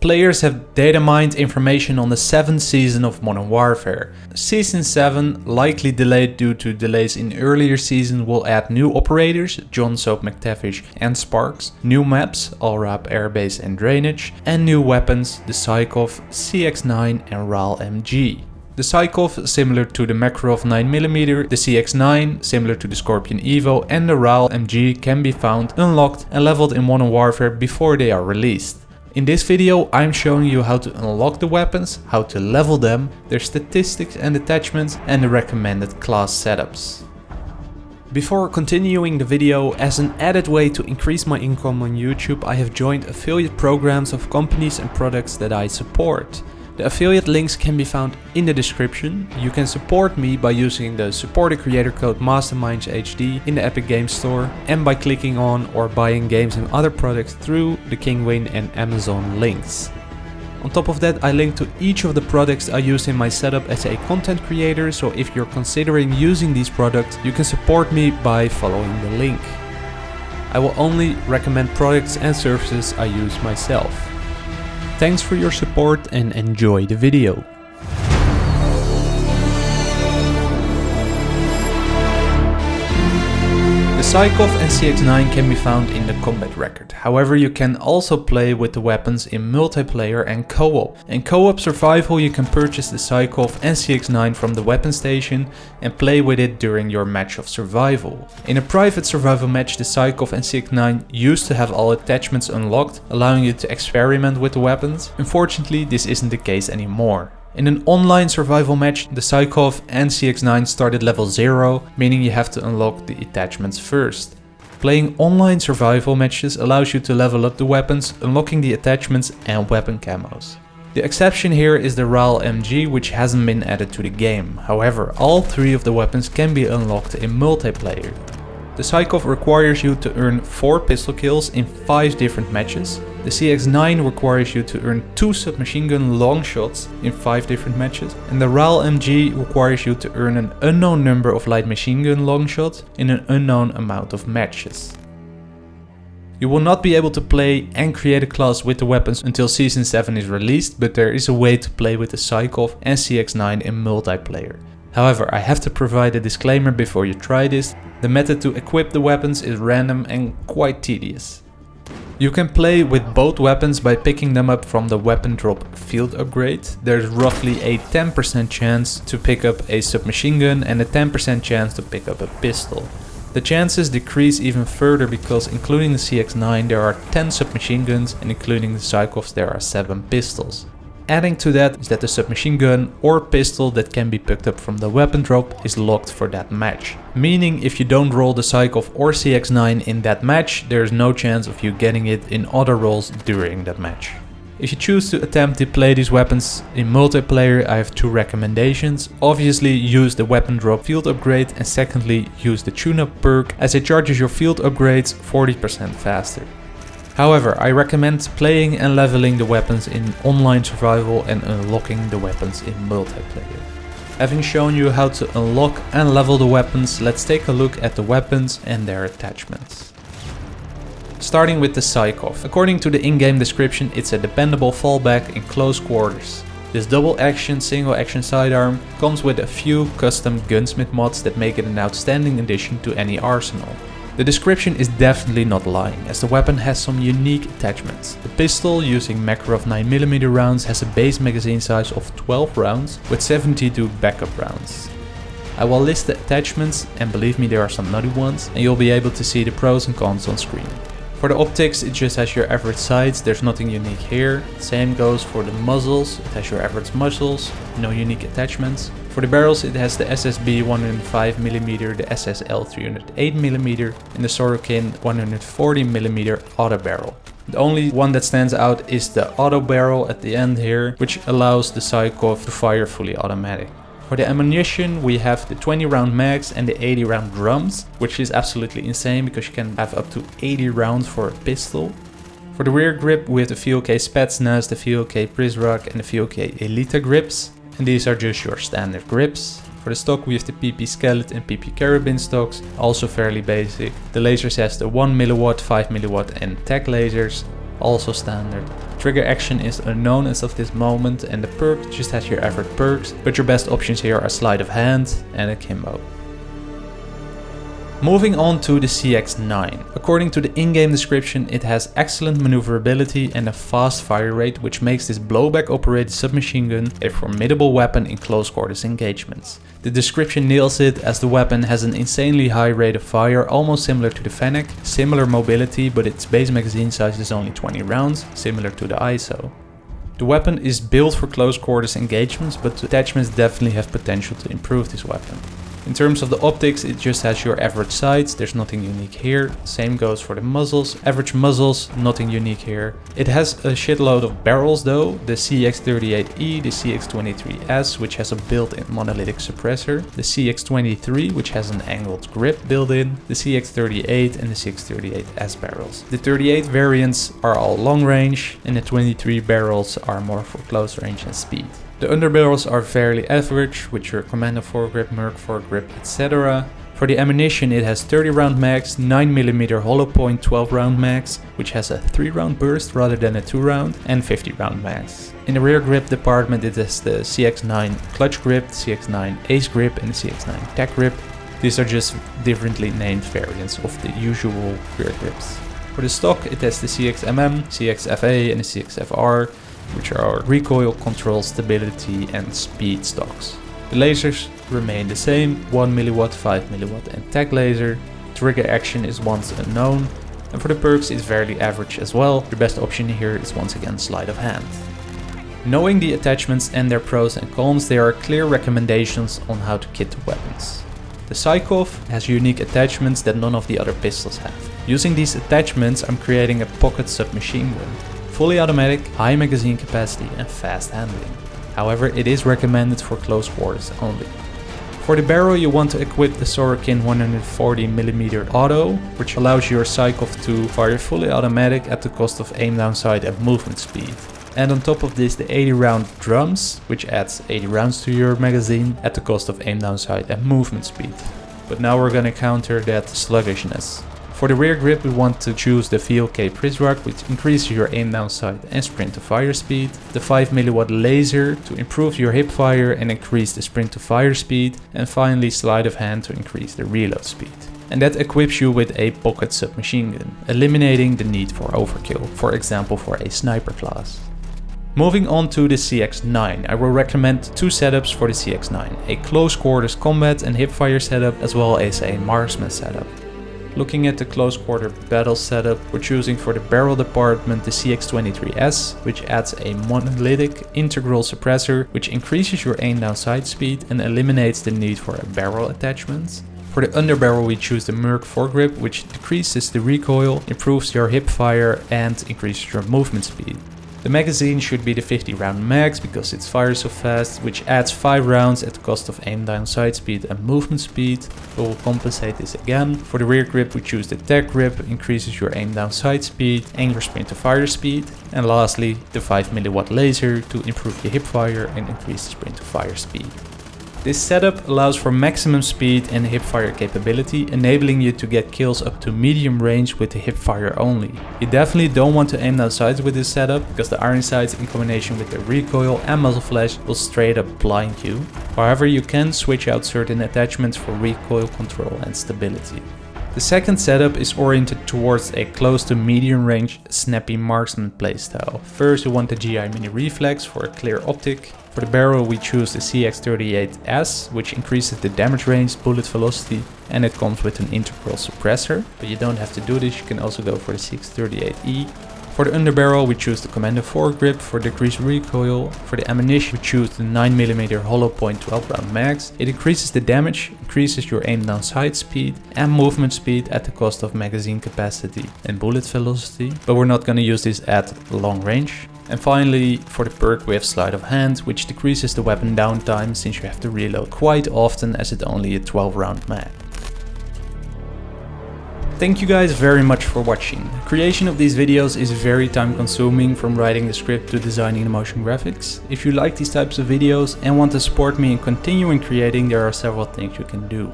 Players have data mined information on the 7th season of Modern Warfare. Season 7, likely delayed due to delays in earlier season, will add new operators, John Soap McTavish and Sparks, new maps, Al-Raab Airbase and Drainage, and new weapons, the Sykov, CX-9 and RAAL MG. The Sykov, similar to the Makarov 9mm, the CX-9, similar to the Scorpion Evo and the RAAL MG can be found, unlocked and leveled in Modern Warfare before they are released. In this video I'm showing you how to unlock the weapons, how to level them, their statistics and attachments and the recommended class setups. Before continuing the video, as an added way to increase my income on YouTube I have joined affiliate programs of companies and products that I support. The affiliate links can be found in the description. You can support me by using the supporter creator code MastermindsHD in the Epic Games Store and by clicking on or buying games and other products through the Kinguin and Amazon links. On top of that I link to each of the products I use in my setup as a content creator so if you're considering using these products you can support me by following the link. I will only recommend products and services I use myself. Thanks for your support and enjoy the video. The Sykov and CX-9 can be found in the combat record. However, you can also play with the weapons in multiplayer and co-op. In co-op survival you can purchase the Sykov and CX-9 from the weapon station and play with it during your match of survival. In a private survival match the Sykov and CX-9 used to have all attachments unlocked, allowing you to experiment with the weapons. Unfortunately this isn't the case anymore. In an online survival match, the Sykov and CX-9 started level 0, meaning you have to unlock the attachments first. Playing online survival matches allows you to level up the weapons, unlocking the attachments and weapon camos. The exception here is the RAAL MG which hasn't been added to the game, however all three of the weapons can be unlocked in multiplayer. The Sykov requires you to earn 4 pistol kills in 5 different matches. The CX-9 requires you to earn 2 submachine gun long shots in 5 different matches. And the RAAL MG requires you to earn an unknown number of light machine gun long shots in an unknown amount of matches. You will not be able to play and create a class with the weapons until Season 7 is released, but there is a way to play with the Sykov and CX-9 in multiplayer. However, I have to provide a disclaimer before you try this. The method to equip the weapons is random and quite tedious. You can play with both weapons by picking them up from the weapon drop field upgrade. There's roughly a 10% chance to pick up a submachine gun and a 10% chance to pick up a pistol. The chances decrease even further because including the CX-9 there are 10 submachine guns and including the Sykovs there are 7 pistols. Adding to that is that the submachine gun or pistol that can be picked up from the weapon drop is locked for that match. Meaning if you don't roll the Sykov or CX-9 in that match, there is no chance of you getting it in other rolls during that match. If you choose to attempt to play these weapons in multiplayer, I have two recommendations. Obviously use the weapon drop field upgrade and secondly use the tune-up perk as it charges your field upgrades 40% faster. However, I recommend playing and leveling the weapons in online survival and unlocking the weapons in multiplayer. Having shown you how to unlock and level the weapons, let's take a look at the weapons and their attachments. Starting with the Sykov. According to the in-game description, it's a dependable fallback in close quarters. This double action, single action sidearm comes with a few custom gunsmith mods that make it an outstanding addition to any arsenal. The description is definitely not lying, as the weapon has some unique attachments. The pistol, using Makarov 9mm rounds, has a base magazine size of 12 rounds, with 72 backup rounds. I will list the attachments, and believe me there are some nutty ones, and you'll be able to see the pros and cons on screen. For the optics it just has your average sights, there's nothing unique here. Same goes for the muzzles, it has your average muzzles, no unique attachments. For the barrels it has the SSB 105mm, the SSL 308mm and the Sorokin 140mm auto barrel. The only one that stands out is the auto barrel at the end here, which allows the Sykov to fire fully automatic. For the ammunition we have the 20 round mags and the 80 round drums, which is absolutely insane because you can have up to 80 rounds for a pistol. For the rear grip we have the VLK Spetsnaz, the VLK Prizrak and the VLK Elita grips and these are just your standard grips. For the stock we have the PP Skeleton and PP Carabin stocks, also fairly basic. The lasers has the 1mW, 5mW and TAC lasers. Also standard. Trigger action is unknown as of this moment and the perk just has your average perks, but your best options here are sleight of hand and akimbo. Moving on to the CX-9. According to the in-game description, it has excellent maneuverability and a fast fire rate which makes this blowback operated submachine gun a formidable weapon in close quarters engagements. The description nails it as the weapon has an insanely high rate of fire almost similar to the Fennec, similar mobility but its base magazine size is only 20 rounds, similar to the ISO. The weapon is built for close quarters engagements but the attachments definitely have potential to improve this weapon. In terms of the optics, it just has your average sights, there's nothing unique here. Same goes for the muzzles, average muzzles, nothing unique here. It has a shitload of barrels though, the CX38E, the CX23S, which has a built-in monolithic suppressor, the CX23, which has an angled grip built in, the CX38 and the CX38S barrels. The 38 variants are all long range, and the 23 barrels are more for close range and speed. The underbarrels are fairly average with your Commando foregrip, Merc foregrip, etc. For the ammunition it has 30 round mags, 9mm hollow point 12 round mags, which has a 3 round burst rather than a 2 round, and 50 round mags. In the rear grip department it has the CX9 clutch grip, CX9 ace grip and the CX9 tech grip. These are just differently named variants of the usual rear grips. For the stock it has the CXMM, CXFA and the CXFR, which are recoil, control, stability and speed stocks. The lasers remain the same, 1mW, 5mW and tac laser. Trigger action is once unknown. And for the perks it's fairly average as well. The best option here is once again sleight of hand. Knowing the attachments and their pros and cons, there are clear recommendations on how to kit the weapons. The Sykov has unique attachments that none of the other pistols have. Using these attachments I'm creating a pocket submachine gun fully automatic, high magazine capacity and fast handling. However, it is recommended for close quarters only. For the barrel you want to equip the Sorokin 140mm auto, which allows your Sykov to fire fully automatic at the cost of aim down sight and movement speed. And on top of this the 80 round drums, which adds 80 rounds to your magazine at the cost of aim down sight and movement speed. But now we're gonna counter that sluggishness. For the rear grip we want to choose the VLK Prizrak which increases your aim down sight and sprint to fire speed, the 5mW laser to improve your hip fire and increase the sprint to fire speed, and finally sleight of hand to increase the reload speed. And that equips you with a pocket submachine gun, eliminating the need for overkill, for example for a sniper class. Moving on to the CX-9, I will recommend two setups for the CX-9, a close quarters combat and hipfire setup as well as a marksman setup. Looking at the close quarter battle setup, we're choosing for the barrel department the CX23S, which adds a monolithic integral suppressor which increases your aim down sight speed and eliminates the need for a barrel attachment. For the underbarrel we choose the Merc foregrip which decreases the recoil, improves your hip fire and increases your movement speed. The magazine should be the 50 round max because it fires so fast, which adds 5 rounds at the cost of aim down sight speed and movement speed. We will compensate this again. For the rear grip we choose the tech grip, increases your aim down sight speed and your sprint to fire speed. And lastly the 5mW laser to improve your hip fire and increase the sprint to fire speed. This setup allows for maximum speed and hipfire capability, enabling you to get kills up to medium range with the hipfire only. You definitely don't want to aim down sights with this setup, because the iron sights in combination with the recoil and muzzle flash will straight up blind you. However, you can switch out certain attachments for recoil control and stability. The second setup is oriented towards a close to medium range snappy marksman playstyle. First you want the GI Mini Reflex for a clear optic. For the barrel we choose the CX38S, which increases the damage range, bullet velocity, and it comes with an integral suppressor. But you don't have to do this, you can also go for the CX38E. For the underbarrel we choose the Commando foregrip for decreased recoil. For the ammunition we choose the 9mm hollow point 12 round mags. It increases the damage, increases your aim down sight speed and movement speed at the cost of magazine capacity and bullet velocity. But we're not gonna use this at long range. And finally, for the perk we have Sleight of Hand, which decreases the weapon downtime since you have to reload quite often as it's only a 12 round mag. Thank you guys very much for watching. Creation of these videos is very time consuming from writing the script to designing the motion graphics. If you like these types of videos and want to support me in continuing creating, there are several things you can do.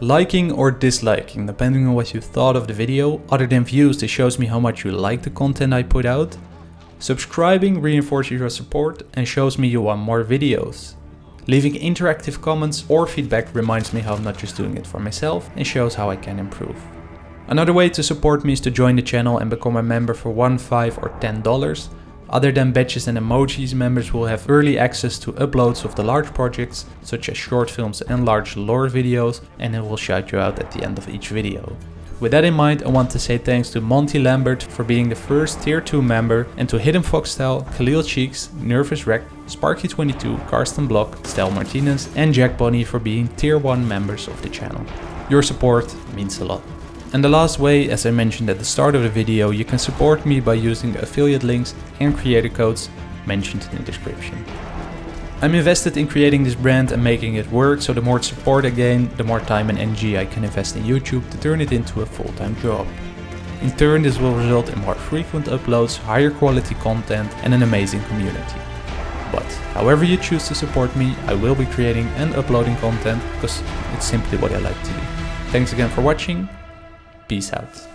Liking or disliking, depending on what you thought of the video. Other than views, this shows me how much you like the content I put out. Subscribing reinforces your support and shows me you want more videos. Leaving interactive comments or feedback reminds me how I'm not just doing it for myself and shows how I can improve. Another way to support me is to join the channel and become a member for 1, 5 or 10 dollars. Other than badges and emojis, members will have early access to uploads of the large projects, such as short films and large lore videos, and it will shout you out at the end of each video. With that in mind, I want to say thanks to Monty Lambert for being the first tier 2 member and to Hidden Foxstyle, Khalil Cheeks, Nervous Wreck, Sparky22, Karsten Block, Stel Martinez and Jack Bonnie for being tier 1 members of the channel. Your support means a lot. And the last way, as I mentioned at the start of the video, you can support me by using affiliate links and creator codes mentioned in the description. I'm invested in creating this brand and making it work, so the more support I gain, the more time and energy I can invest in YouTube to turn it into a full-time job. In turn, this will result in more frequent uploads, higher quality content and an amazing community. But however you choose to support me, I will be creating and uploading content because it's simply what I like to do. Thanks again for watching, peace out.